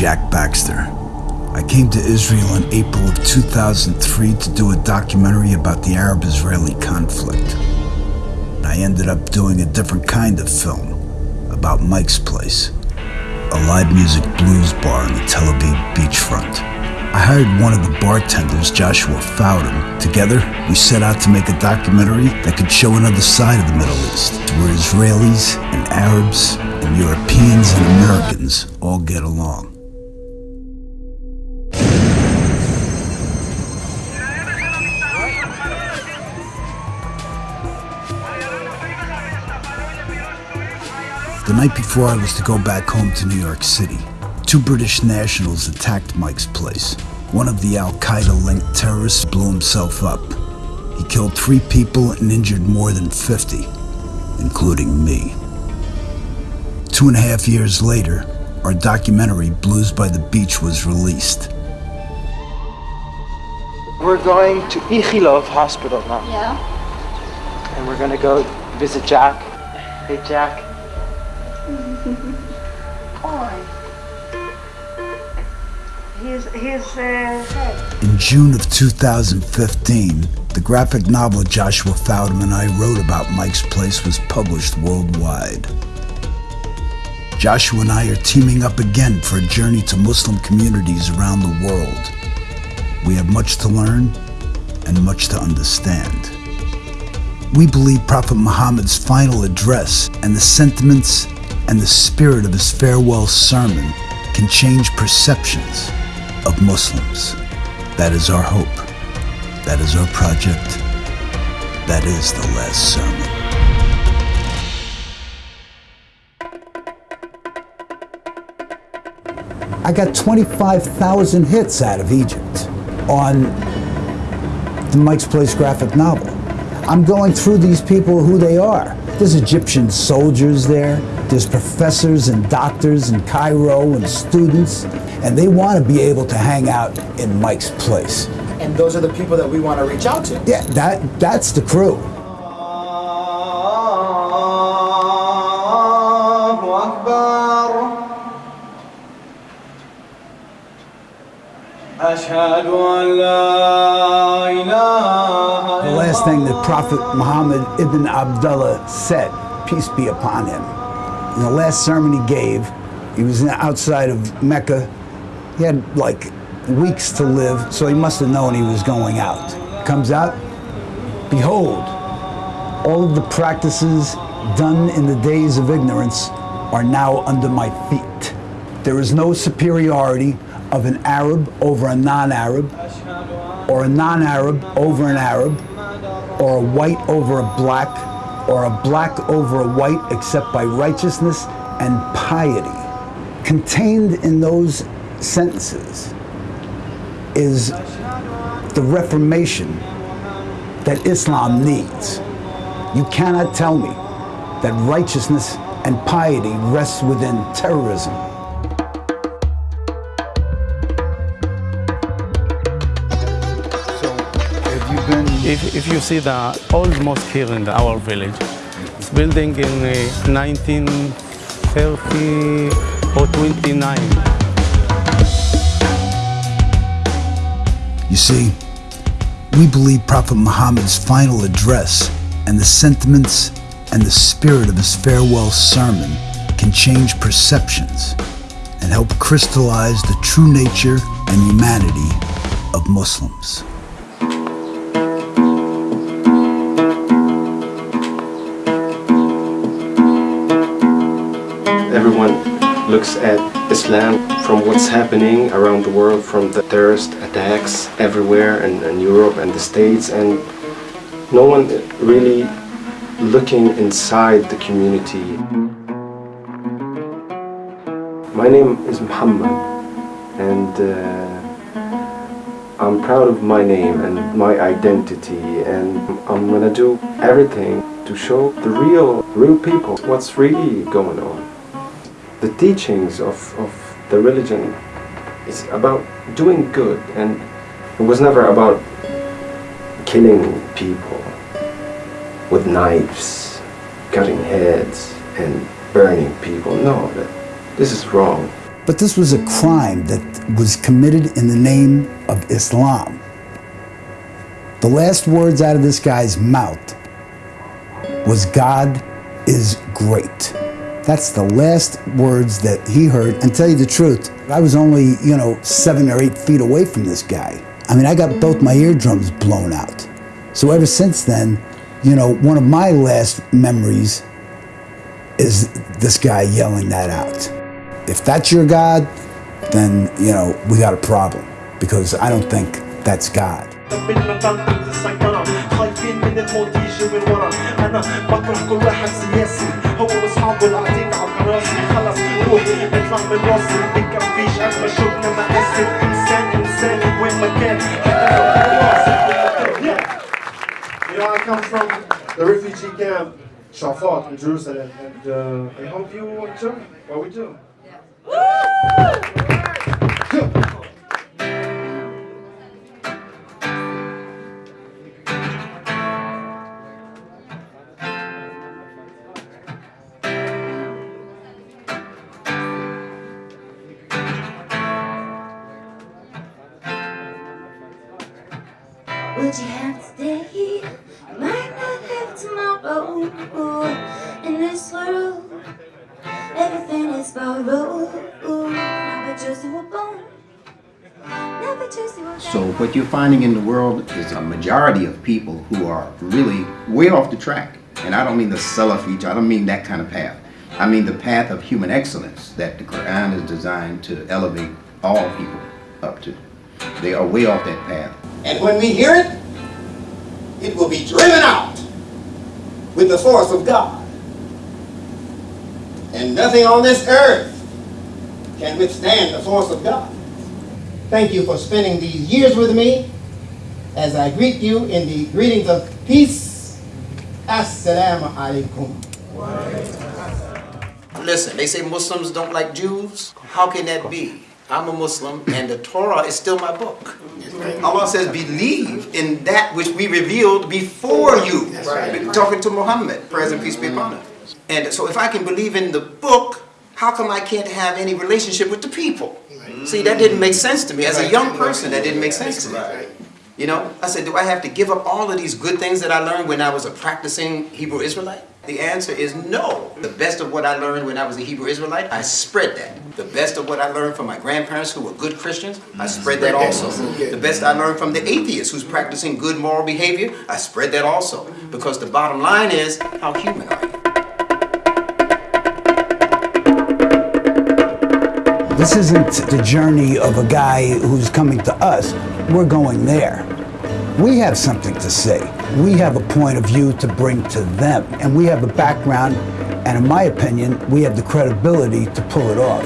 Jack Baxter. I came to Israel in April of 2003 to do a documentary about the Arab Israeli conflict. I ended up doing a different kind of film about Mike's Place, a live music blues bar on the Tel Aviv beachfront. I hired one of the bartenders, Joshua Faudem. Together, we set out to make a documentary that could show another side of the Middle East, where Israelis and Arabs and Europeans and Americans all get along. The night before I was to go back home to New York City, two British nationals attacked Mike's place. One of the Al Qaeda linked terrorists blew himself up. He killed three people and injured more than 50, including me. Two and a half years later, our documentary, Blues by the Beach, was released. We're going to Ichilov Hospital now. Yeah? And we're gonna go visit Jack. Hey, Jack. Uh. In June of 2015, the graphic novel Joshua Faudem and I wrote about Mike's Place was published worldwide. Joshua and I are teaming up again for a journey to Muslim communities around the world. We have much to learn and much to understand. We believe Prophet Muhammad's final address and the sentiments and the spirit of his farewell sermon can change perceptions of Muslims. That is our hope. That is our project. That is the last sermon. I got 25,000 hits out of Egypt on the Mike's Place graphic novel. I'm going through these people who they are. There's Egyptian soldiers there, there's professors and doctors in Cairo and students, and they want to be able to hang out in Mike's Place. And those are the people that we want to reach out to. Yeah, that that's the crew. The last thing that Prophet Muhammad ibn Abdullah said, peace be upon him, in the last sermon he gave, he was outside of Mecca. He had like weeks to live, so he must have known he was going out. Comes out, behold, all of the practices done in the days of ignorance are now under my feet. There is no superiority of an Arab over a non-Arab, or a non-Arab over an Arab, or a white over a black, or a black over a white except by righteousness and piety. Contained in those sentences is the reformation that Islam needs. You cannot tell me that righteousness and piety rests within terrorism. Been If, if you see the old mosque here in our village, it's building in uh, 1930 or 29. You see, we believe Prophet Muhammad's final address and the sentiments and the spirit of his farewell sermon can change perceptions and help crystallize the true nature and humanity of Muslims. Looks at Islam from what's happening around the world, from the terrorist attacks everywhere in, in Europe and the States, and no one really looking inside the community. My name is Muhammad, and uh, I'm proud of my name and my identity, and I'm gonna do everything to show the real, real people what's really going on. The teachings of, of the religion is about doing good, and it was never about killing people with knives, cutting heads, and burning people. No, that, this is wrong. But this was a crime that was committed in the name of Islam. The last words out of this guy's mouth was God is great. That's the last words that he heard. And tell you the truth, I was only, you know, seven or eight feet away from this guy. I mean, I got both my eardrums blown out. So ever since then, you know, one of my last memories is this guy yelling that out. If that's your God, then, you know, we got a problem because I don't think that's God. قبلنا تنقذ السيطرة خايفين من الموت يجي من ورا أنا بكره كل واحد سياسي هو وأصحابه اللي قاعدين على الكراسي خلص روح اطلع من راسي مكفيش قد ما شفنا مقاسي إنسان إنسان وين ما كان حتى لو كان واصل Yeah. You know, I come from the refugee camp Shafat in Jerusalem, and uh, I hope you enjoy what we do. Would you have today? Might not have tomorrow. In this world, everything is borrowed. Never just were born. Never So what you're finding in the world is a majority of people who are really way off the track. And I don't mean the Salafi, I don't mean that kind of path. I mean the path of human excellence that the Quran is designed to elevate all people up to. They are way off that path. And when we hear it, it will be driven out with the force of God. And nothing on this earth can withstand the force of God. Thank you for spending these years with me as I greet you in the greetings of peace. Assalamu alaikum. Listen, they say Muslims don't like Jews. How can that be? I'm a Muslim and the Torah is still my book. Allah says, believe in that which we revealed before you. Talking to Muhammad, praise and peace be upon him. And so if I can believe in the book, how come I can't have any relationship with the people? See, that didn't make sense to me. As a young person, that didn't make sense to me. You know, I said, do I have to give up all of these good things that I learned when I was a practicing Hebrew Israelite? The answer is no. The best of what I learned when I was a Hebrew Israelite, I spread that. The best of what I learned from my grandparents who were good Christians, I spread that also. The best I learned from the atheist who's practicing good moral behavior, I spread that also. Because the bottom line is, how human are you? This isn't the journey of a guy who's coming to us. We're going there. We have something to say. We have a point of view to bring to them, and we have a background, and in my opinion, we have the credibility to pull it off.